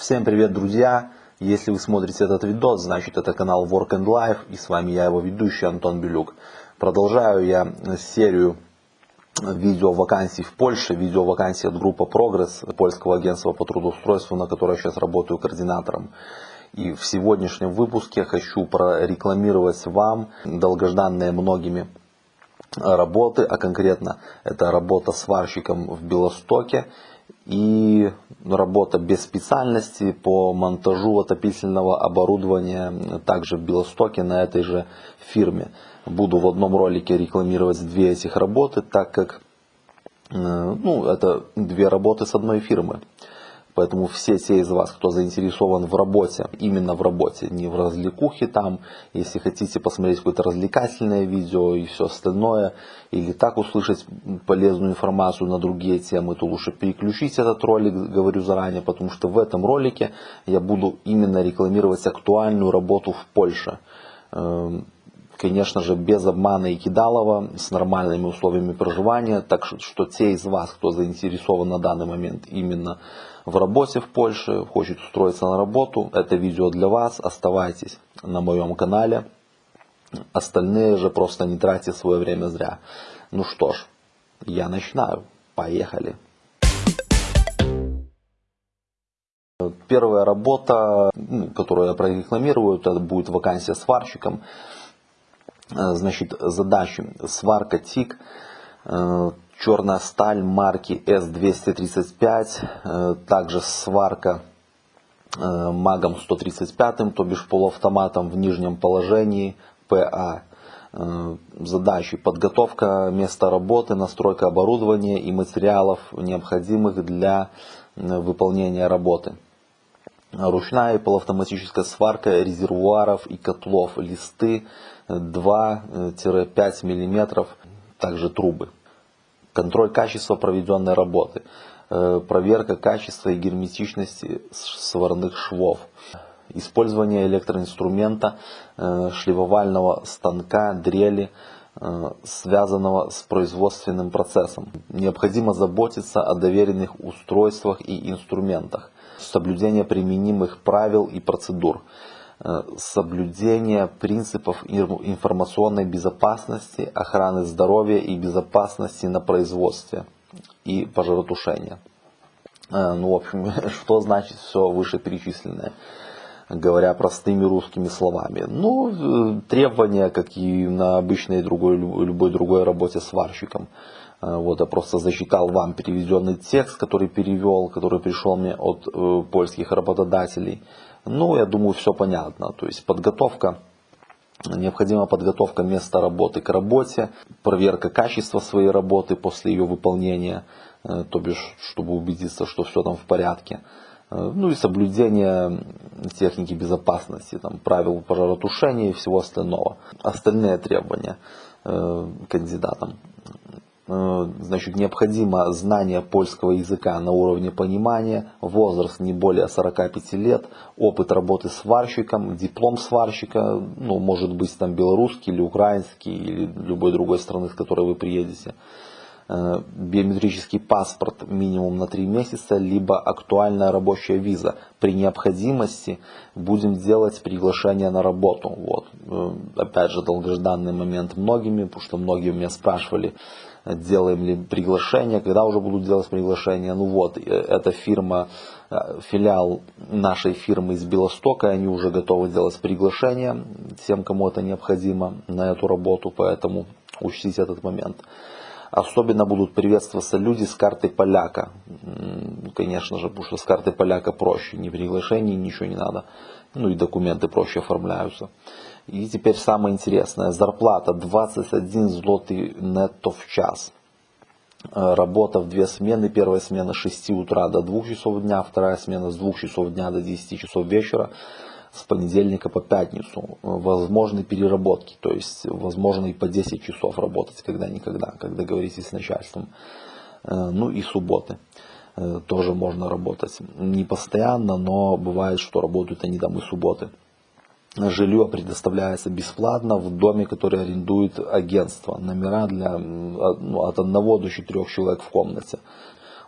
Всем привет, друзья! Если вы смотрите этот видос, значит это канал Work and Life, и с вами я, его ведущий Антон Белюк. Продолжаю я серию видео вакансий в Польше, видео вакансий от группы Прогресс, польского агентства по трудоустройству, на которой я сейчас работаю координатором. И в сегодняшнем выпуске хочу прорекламировать вам долгожданные многими работы, а конкретно это работа сварщиком в Белостоке и работа без специальности по монтажу отопительного оборудования также в Белостоке на этой же фирме. Буду в одном ролике рекламировать две этих работы, так как э, ну, это две работы с одной фирмы. Поэтому все те из вас, кто заинтересован в работе, именно в работе, не в развлекухе там, если хотите посмотреть какое-то развлекательное видео и все остальное, или так услышать полезную информацию на другие темы, то лучше переключите этот ролик, говорю заранее, потому что в этом ролике я буду именно рекламировать актуальную работу в Польше. Эм, конечно же, без обмана и кидалова, с нормальными условиями проживания. Так что, что те из вас, кто заинтересован на данный момент именно в работе в Польше, хочет устроиться на работу, это видео для вас. Оставайтесь на моем канале. Остальные же просто не тратьте свое время зря. Ну что ж, я начинаю. Поехали. Первая работа, ну, которую я прорекламирую, это будет вакансия сварщиком. Э, значит, задачи. Сварка ТИК, э, черная сталь марки S235, э, также сварка магом 135, то бишь полуавтоматом в нижнем положении ПА. Задачи. Подготовка места работы, настройка оборудования и материалов, необходимых для выполнения работы. Ручная и полуавтоматическая сварка резервуаров и котлов, листы 2-5 мм, также трубы. Контроль качества проведенной работы. Э, проверка качества и герметичности сварных швов. Использование электроинструмента, э, шлифовального станка, дрели, связанного с производственным процессом. Необходимо заботиться о доверенных устройствах и инструментах соблюдение применимых правил и процедур, э, соблюдение принципов информационной безопасности, охраны здоровья и безопасности на производстве и пожаротушения. Э, ну, в общем, что значит все вышеперечисленное? Говоря простыми русскими словами. Ну, требования, как и на обычной другой, любой другой работе сварщиком. Э, вот я просто зачитал вам переведенный текст, который перевел, который пришел мне от э, польских работодателей. Ну, я думаю, все понятно. То есть подготовка, необходима подготовка места работы к работе, проверка качества своей работы после ее выполнения, э, то бишь, чтобы убедиться, что все там в порядке. Э, ну и соблюдение техники безопасности, там, правил пожаротушения и всего остального. Остальные требования э, кандидатам. Э, значит, необходимо знание польского языка на уровне понимания, возраст не более 45 лет, опыт работы сварщиком, диплом сварщика, ну, может быть там белорусский или украинский, или любой другой страны, с которой вы приедете. Э, биометрический паспорт минимум на 3 месяца, либо актуальная рабочая виза. При необходимости будем делать приглашение на работу. Вот. Э, опять же, долгожданный момент многими, потому что многие меня спрашивали, делаем ли приглашение, когда уже будут делать приглашение. Ну вот, э, эта фирма, э, филиал нашей фирмы из Белостока, они уже готовы делать приглашение тем, кому это необходимо на эту работу, поэтому учтите этот момент. Особенно будут приветствоваться люди с картой поляка. Конечно же, потому что с картой поляка проще. Ни приглашений, ничего не надо. Ну и документы проще оформляются. И теперь самое интересное. Зарплата 21 злотый нетто в час. Э, работа в две смены. Первая смена с 6 утра до 2 часов дня. Вторая смена с 2 часов дня до 10 часов вечера. С понедельника по пятницу. Возможны переработки. То есть возможно и по 10 часов работать когда-никогда. Когда договоритесь с начальством. Э, ну и субботы э, тоже можно работать. Не постоянно, но бывает, что работают они там и субботы. Жилье предоставляется бесплатно в доме, который арендует агентство. Номера для ну, от одного до четырех человек в комнате.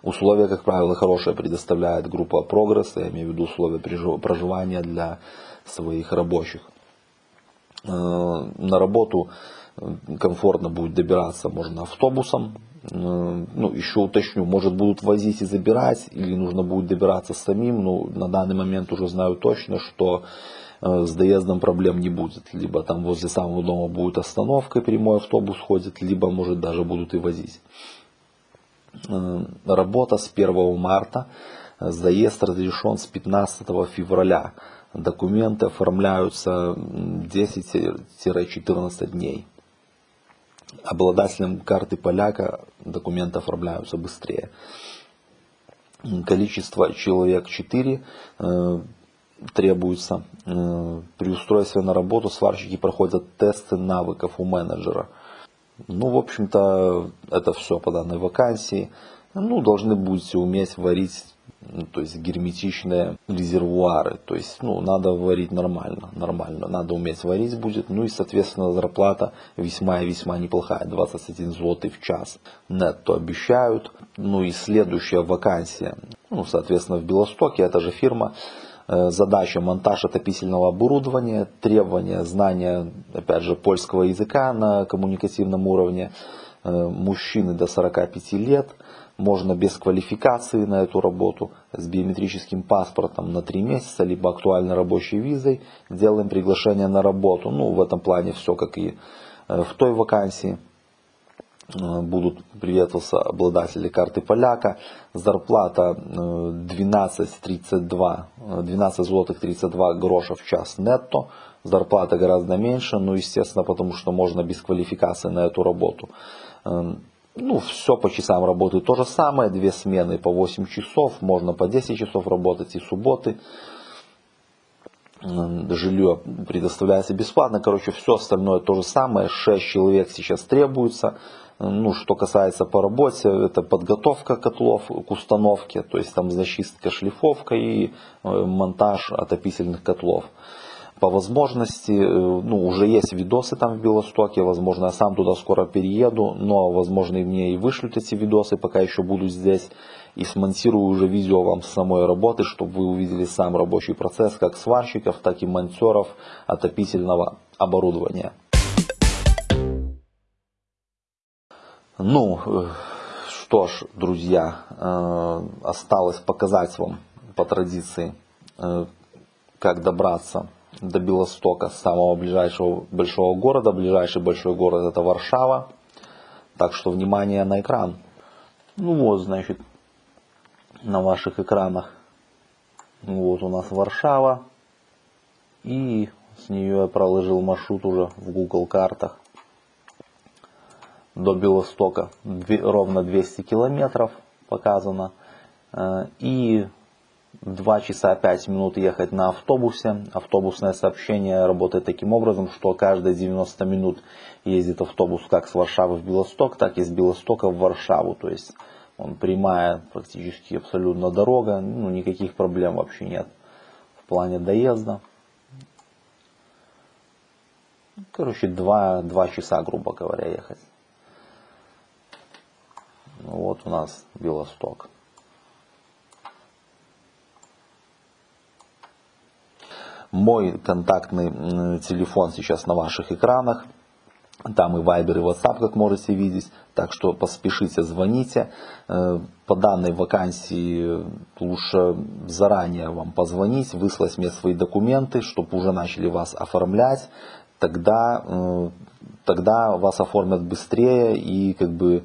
Условия, как правило, хорошие предоставляет группа Прогресс, я имею в виду условия проживания для своих рабочих. Э, на работу комфортно будет добираться можно автобусом. Э, ну, еще уточню, может будут возить и забирать, или нужно будет добираться самим. Но на данный момент уже знаю точно, что э, с доездом проблем не будет. Либо там возле самого дома будет остановка, прямой автобус ходит, либо может даже будут и возить. Э, работа с 1 марта, заезд разрешен с 15 февраля. Документы оформляются 10-14 дней обладателям карты поляка документы оформляются быстрее. Количество человек 4 э, требуется. Э, при устройстве на работу сварщики проходят тесты навыков у менеджера. Ну, в общем-то, это все по данной вакансии. Ну, должны будете уметь варить ну, то есть герметичные резервуары. То есть, ну, надо варить нормально, нормально. Надо уметь варить будет. Ну и, соответственно, зарплата весьма и весьма неплохая. 21 злотый в час. Нетто обещают. Ну и следующая вакансия. Ну, соответственно, в Белостоке, это же фирма. Э, задача монтаж отопительного оборудования, требования знания, опять же, польского языка на коммуникативном уровне, э, мужчины до 45 лет, можно без квалификации на эту работу, с биометрическим паспортом на 3 месяца, либо актуальной рабочей визой, делаем приглашение на работу. Ну, в этом плане все как и э, в той вакансии. Э, будут приветствоваться обладатели карты поляка. Зарплата 12,32, э, 12 злотых 32 гроша в час нетто. Зарплата гораздо меньше, ну, естественно, потому что можно без квалификации на эту работу. Эм, ну, все по часам работает то же самое, две смены по 8 часов, можно по 10 часов работать и субботы. Жилье предоставляется бесплатно, короче, все остальное то же самое, 6 человек сейчас требуется. Ну, что касается по работе, это подготовка котлов к установке, то есть там зачистка, шлифовка и э, монтаж отопительных котлов по возможности, э, ну, уже есть видосы там в Белостоке, возможно, я сам туда скоро перееду, но, возможно, и мне и вышлют эти видосы, пока еще буду здесь, и смонтирую уже видео вам с самой работы, чтобы вы увидели сам рабочий процесс, как сварщиков, так и монтеров отопительного оборудования. Ну, э, что ж, друзья, э, осталось показать вам по традиции, как добраться до Белостока, самого ближайшего большого города. Ближайший большой город это Варшава. Так что внимание на экран. Ну вот, значит, на ваших экранах. Вот у нас Варшава. И с нее я проложил маршрут уже в Google картах. До Белостока ровно 200 километров показано. Э, и 2 часа 5 минут ехать на автобусе. Автобусное сообщение работает таким образом, что каждые 90 минут ездит автобус как с Варшавы в Белосток, так и с Белостока в Варшаву. То есть он прямая практически абсолютно дорога, ну никаких проблем вообще нет в плане доезда. Короче, 2, 2 часа, грубо говоря, ехать. Вот у нас Белосток. Мой контактный телефон сейчас на ваших экранах. Там и Viber, и WhatsApp, как можете видеть. Так что поспешите, звоните. Э, по данной вакансии лучше заранее вам позвонить, выслать мне свои документы, чтобы уже начали вас оформлять. Тогда, э, тогда вас оформят быстрее и как бы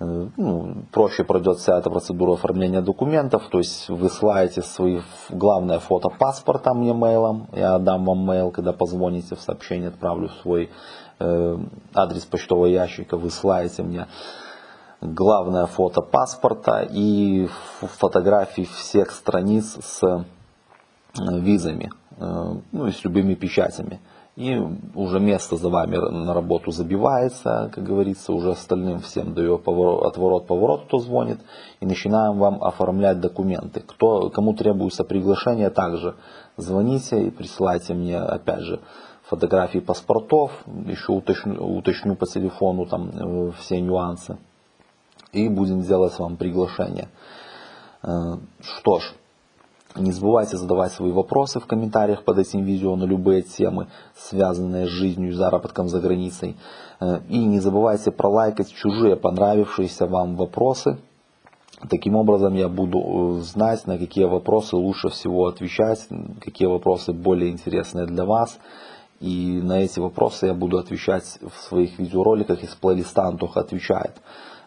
ну, проще пройдет вся эта процедура оформления документов, то есть вы ссылаете свои главное фото паспорта мне мейлом, я дам вам мейл, когда позвоните в сообщение, отправлю свой э, адрес почтового ящика, вы ссылаете мне главное фото паспорта и фотографии всех страниц с э, визами, э, ну и с любыми печатями и уже место за вами на работу забивается, как говорится, уже остальным всем даю отворот, поворот, кто звонит, и начинаем вам оформлять документы. Кто, кому требуется приглашение, также звоните и присылайте мне, опять же, фотографии паспортов, еще уточню, уточню по телефону там э, все нюансы. и будем делать вам приглашение. Э, что ж, не забывайте задавать свои вопросы в комментариях под этим видео на любые темы, связанные с жизнью и заработком за границей. Э, и не забывайте пролайкать чужие понравившиеся вам вопросы. Таким образом я буду э, знать, на какие вопросы лучше всего отвечать, какие вопросы более интересные для вас. И на эти вопросы я буду отвечать в своих видеороликах из плейлиста Антоха отвечает.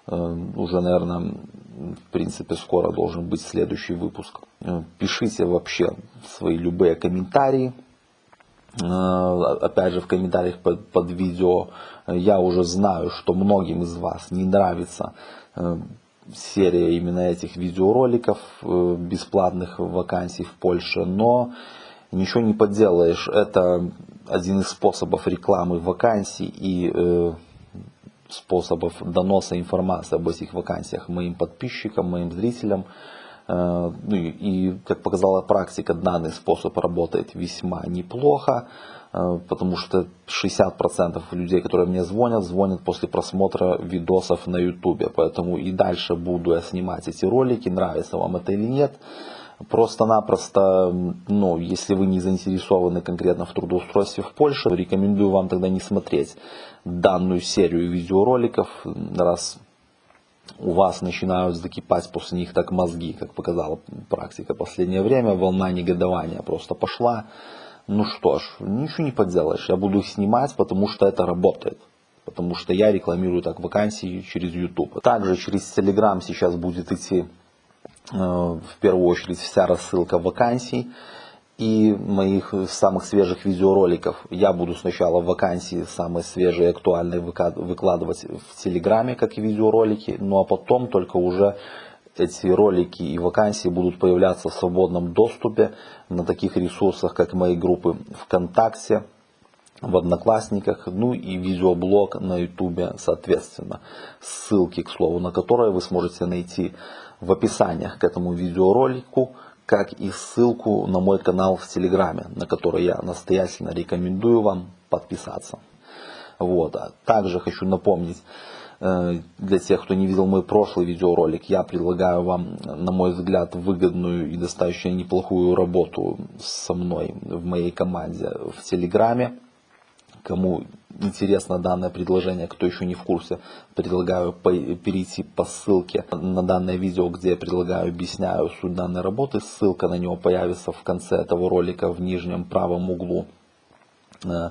Э, уже, наверное, в принципе, скоро должен быть следующий выпуск. Э, пишите вообще свои любые комментарии. Э, опять же, в комментариях под, под видео я уже знаю, что многим из вас не нравится серия именно этих видеороликов бесплатных вакансий в Польше, но ничего не поделаешь. Это один из способов рекламы вакансий и способов доноса информации об этих вакансиях моим подписчикам, моим зрителям. Э, ну и, как показала практика, данный способ работает весьма неплохо, э, потому что 60% людей, которые мне звонят, звонят после просмотра видосов на YouTube. Поэтому и дальше буду я снимать эти ролики, нравится вам это или нет. Просто-напросто, ну, если вы не заинтересованы конкретно в трудоустройстве в Польше, рекомендую вам тогда не смотреть данную серию видеороликов, раз у вас начинают закипать после них так мозги, как показала практика последнее время, волна негодования просто пошла. Ну что ж, ничего не поделаешь, я буду их снимать, потому что это работает. Потому что я рекламирую так вакансии через YouTube. Также через Telegram сейчас будет идти в первую очередь вся рассылка вакансий и моих самых свежих видеороликов. Я буду сначала вакансии самые свежие и актуальные выкладывать в Телеграме, как и видеоролики, ну а потом только уже эти ролики и вакансии будут появляться в свободном доступе на таких ресурсах, как мои группы ВКонтакте, в Одноклассниках, ну и видеоблог на Ютубе соответственно. Ссылки, к слову, на которые вы сможете найти в описаниях к этому видеоролику, как и ссылку на мой канал в Телеграме, на который я настоятельно рекомендую вам подписаться. Вот. А также хочу напомнить, э, для тех, кто не видел мой прошлый видеоролик, я предлагаю вам, на мой взгляд, выгодную и достаточно неплохую работу со мной в моей команде в Телеграме. Кому интересно данное предложение, кто еще не в курсе, предлагаю перейти по ссылке на данное видео, где я предлагаю, объясняю суть данной работы. Ссылка на него появится в конце этого ролика в нижнем правом углу э,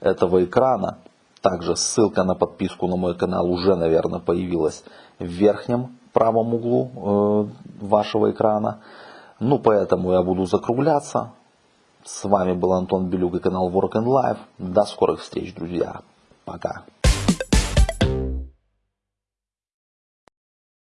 этого экрана. Также ссылка на подписку на мой канал уже, наверное, появилась в верхнем правом углу э, вашего экрана. Ну, поэтому я буду закругляться. С вами был Антон Белюк и канал Work and Life. До скорых встреч, друзья. Пока.